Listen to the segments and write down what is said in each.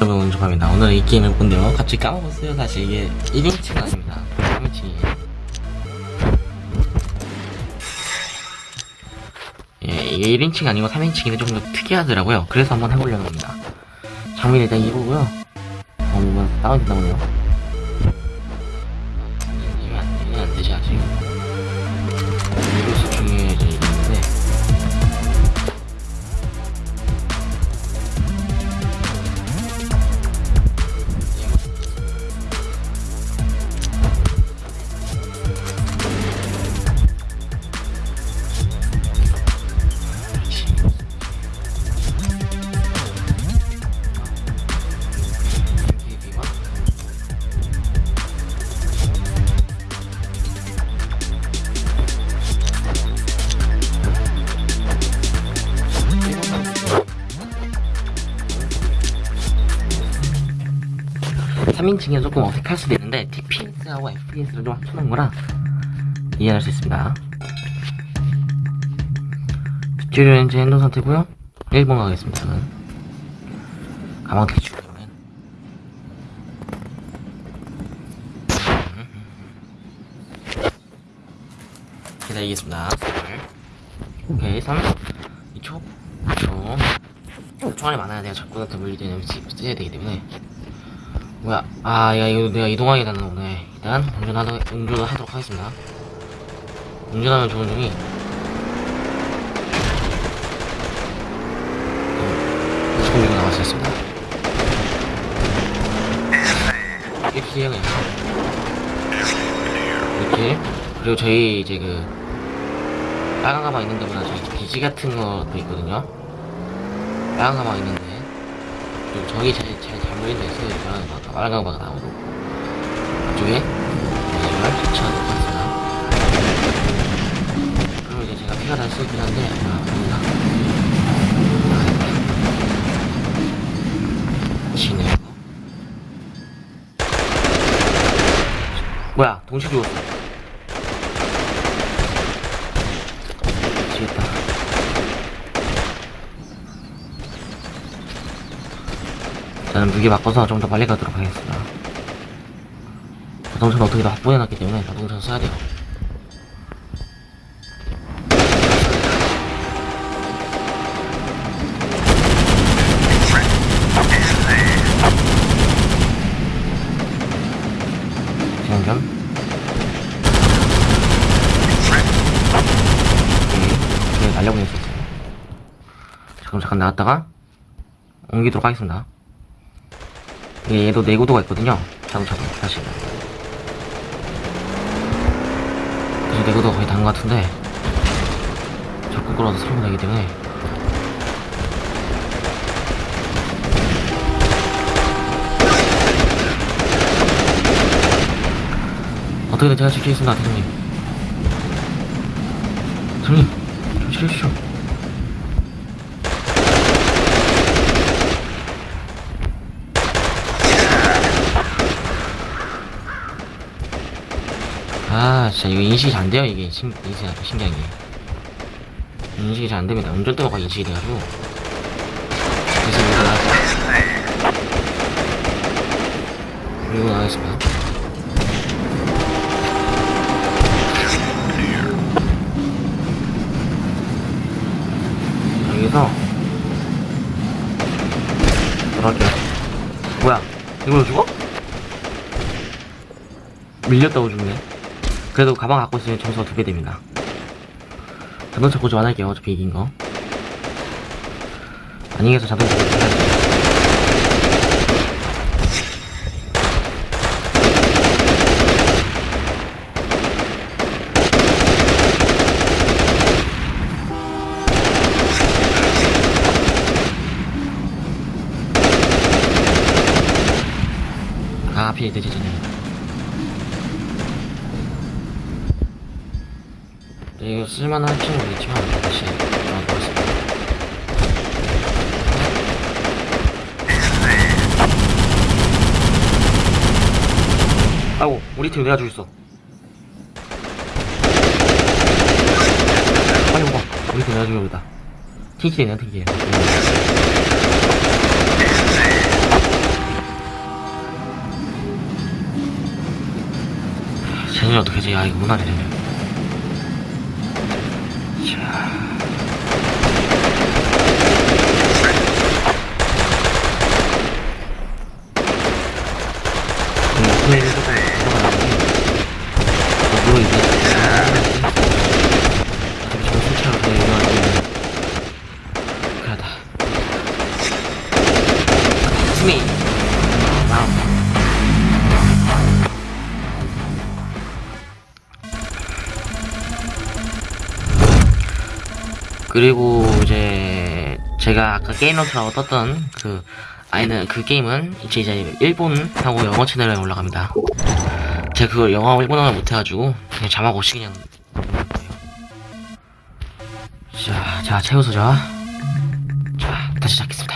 여러분 운전합니다 오늘 이 게임을 본데요 갑자기 까먹었어요 사실. 이게 1인칭은 아닙니다. 3인칭이에요. 예 이게 1인칭 아니고 3인칭인데 조금 더 특이하더라고요. 그래서 한번 해보려고 합니다. 장비는 일단 이거고요. 어 뭔가 다운된다 보네요 삼인칭은 조금 어색할 수도 있는데 TPS하고 FPS를 좀 합쳐놓은 거라 이해할 수 있습니다. 튜토리얼 엔진 핸드 상태고요. 1번 가겠습니다 저는. 가방 대충 기다리겠습니다. 오케이 3 2초 2초 총알이 많아야 내가 적군한테 물릴 때는 써야 되기 때문에 뭐야? 아 야, 이거 내가 이동하게 되는 거네. 일단 운전하도, 운전을 하도록 하겠습니다. 운전하면 좋은 점이 이거 나왔었습니다. 이렇게 해요 그냥 이렇게. 그리고 저희 이제 그 빨간 가방 있는 데보다 저희 비지 같은 것도 있거든요. 빨간 가방 있는데 그리고 저기 제일 잘 보이는 데 빨간 가방 빨간 가방 나오고. 이쪽에 이걸 터치하도록 하겠습니다. 그리고 이제 제가 피가 날수 있긴 한데 아 아니다 지네 뭐야 동시 죽었어 미치겠다 저는 무게 바꿔서 좀 더 빨리 가도록 하겠습니다 자동차는 어떻게든 확보해놨기 때문에 자동차는 써야 돼요 지금 네, 네, 날려보냈었어요. 지금 잠깐 나왔다가 옮기도록 하겠습니다. 예, 얘도 내구도가 있거든요. 자동차도 사실. 그래서 내구도가 거의 다른 것 같은데 적극 끌어서 살면 되기 때문에 어떻게든 제가 지키겠습니다, 대장님. 대장님, 좀 지켜주시오. 아, 진짜 이거 인식이 잘 안 돼요, 이게. 신, 인식이 아주 신기한 게. 인식이 잘 안 됩니다. 운전대가 인식이 돼가지고. 그래서 이거 나왔다. 그리고 나가겠습니다. 여기서 들어갈게요 뭐야 이걸로 죽어? 밀렸다고 죽네 그래도 가방 갖고 있으면 점수가 두 배 됩니다 자동차 고지 안 할게요 어차피 이긴 거. 아니겠어 자동차 할만한 친구 있지만 다시 아이고 우리 팀 내가 죽였어. 아이고 우리 팀 내가 죽였다. 킹킬이네 킹킬 쟤는 어떻게 지 아, 이거 무난해, 쟤는. 이거! Wow. 그리고 이제 제가 아까 게임노트라고 떴던 그 아이는 그 게임은 이제 이제 일본하고 영어 채널에 올라갑니다. 제가 그걸 영어 일본어를 못해가지고 그냥 자막 없이 그냥. 자, 자 채우소죠. 자, 다시 시작했습니다.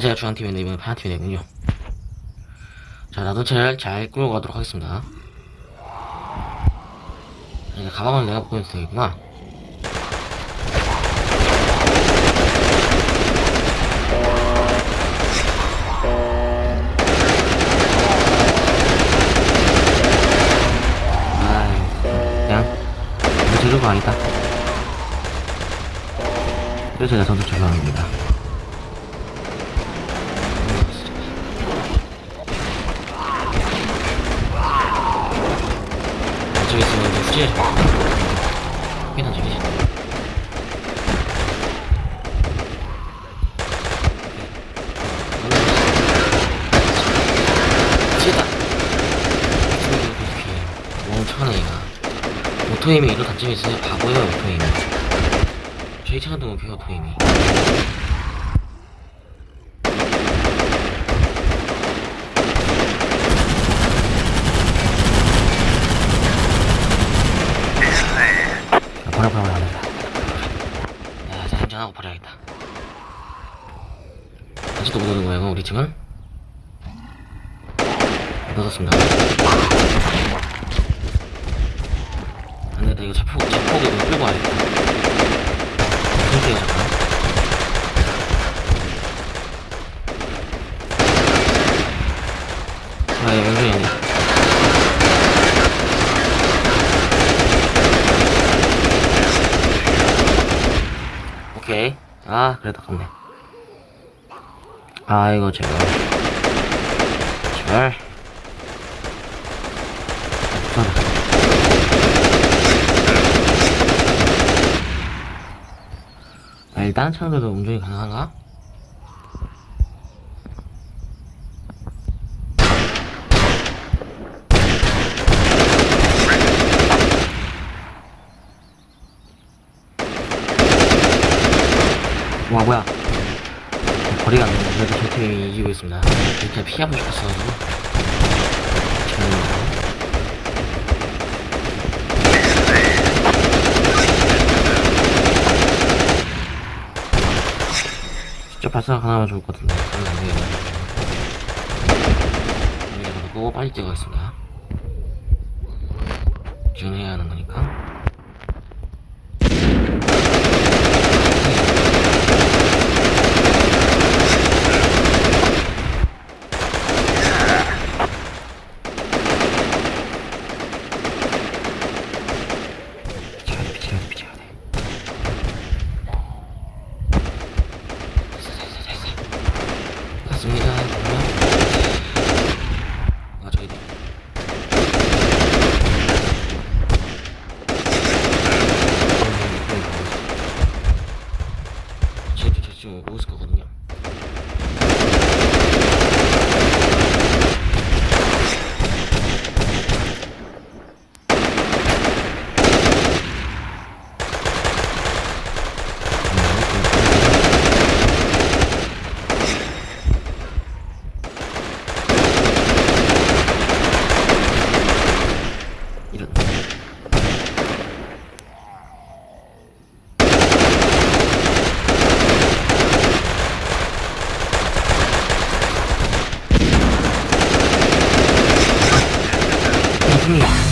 제가 중앙팀인데 이번엔 파란팀이네군요. 자 나도 차를 잘 끌고 가도록 하겠습니다. 이제 가방은 내가 되겠구나. 아이 그냥 이거 재료가 아니다. 그래서 제가 전투 조사합니다. 저기 있으면 이제 후지에 괜찮 저기 후지다 멍청한 애가. 오토임이 이런 단점이 있어요 바보예요 오토임이. 저희 차가 너무 배워 도임이 아, 버려 버려 버려 버려 야, 자 행전하고 버려야겠다 아직도 못 오는 거야 이거 자폭 자폭 이거 끌고 와야겠다 힘들게 잠깐 아, 얘 왼손이네. 오케이. 아, 그래도 아깝네. 아, 이거 제발. 제발. 아, 아, 일단 차량들도 운전이 가능한가? 와 뭐야 거리가 안 되네 그래도 저 팀이 이기고 있습니다. 이렇게 피하고 싶었어가지고 죄송합니다 직접 발사가 가능하면 좋을 것 같은데. 여기다 놓고 빨리 찍어가겠습니다. 지금 해야 하는 있거든요. 你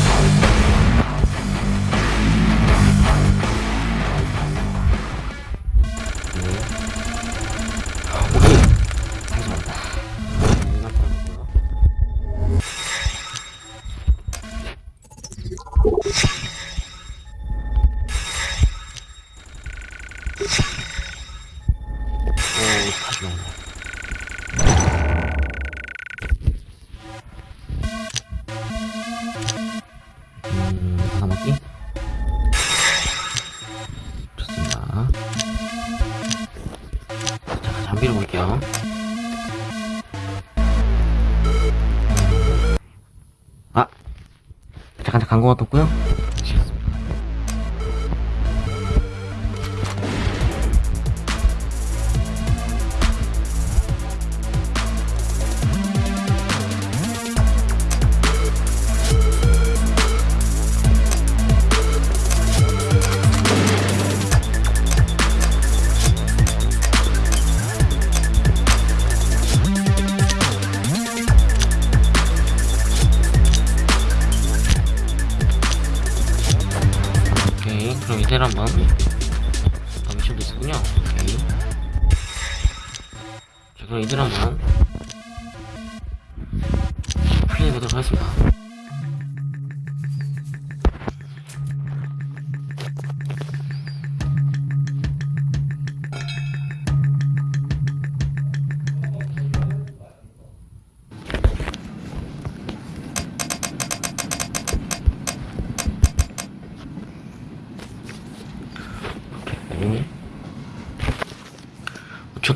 잠깐, 광고가 떴고요.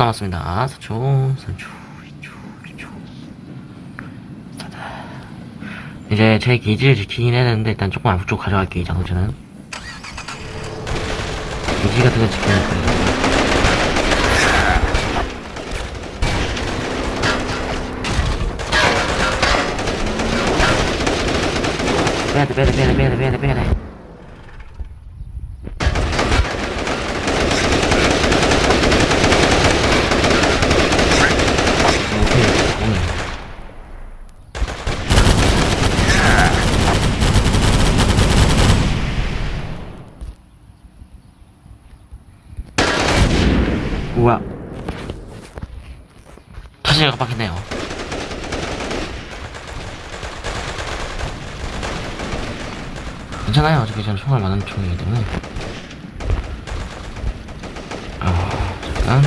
5초 남았습니다. 4초, 3초, 2초, 1초. 자다. 이제 제 게이지를 지키긴 해야 되는데, 일단 조금 앞쪽 가져갈게요, 이 자동차는. 게이지 같은 거 지켜야 할 거예요. 빼야돼, 빼야돼, 빼야돼, 빼야돼, 빼야돼, 빼야돼. 오케이, 오늘. 우와. 타지가 깜빡했네요. 괜찮아요. 어차피 저는 총알 많은 총이기 때문에. 아, 잠깐.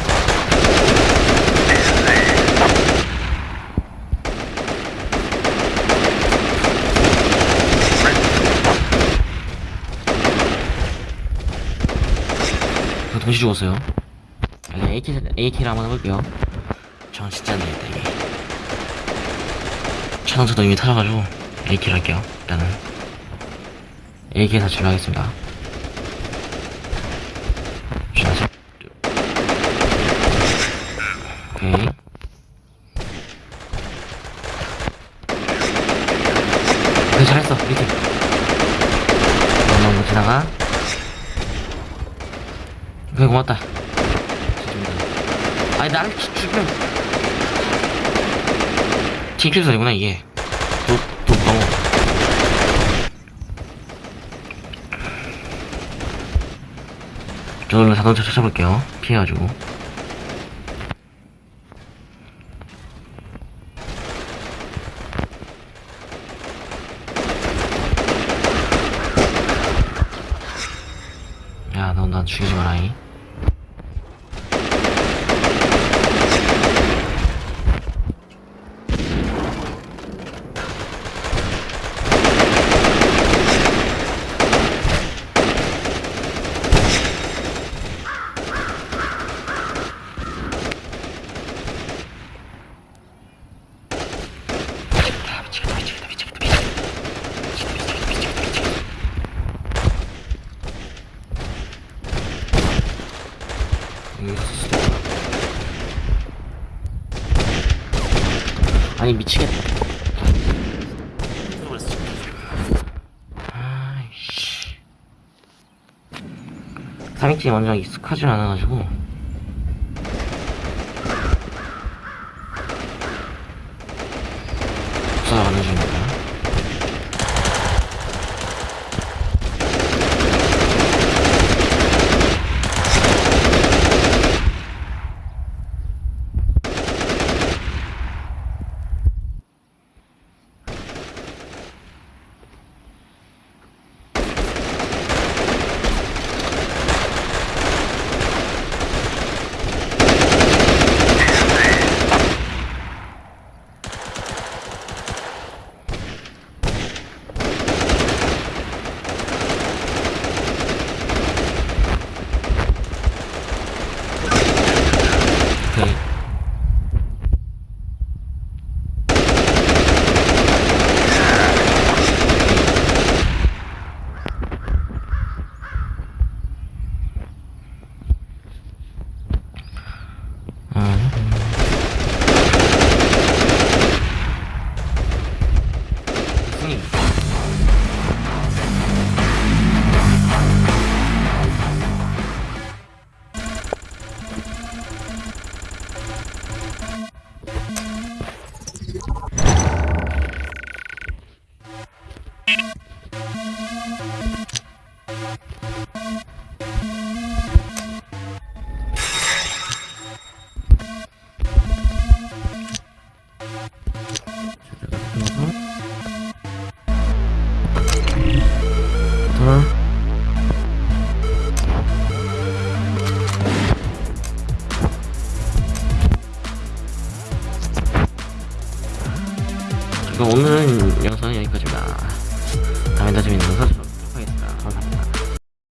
저 동시 죽었어요. 일단 AK, AK를 한번 해볼게요. 전 진짜 안 되겠다, 이게. 차동차도 이미 타셔가지고, AK를 할게요. 일단은. AK 사출을 하겠습니다. 자, 오케이. 그래, 잘했어, 팀. 넘어 지나가. 그래 고맙다 아니 나를 치- 죽이면 팅킬선이구나 이게. 또, 또 너무 저걸로 자동차 찾아볼게요. 피해가지고. 나 죽이지 마라이 미치겠다 미치겠다 미치겠다 미치겠다 미치겠다 미치겠다 미치겠다 아니 미치겠다 아이씨 3인칭이 완전 익숙하지 않아가지고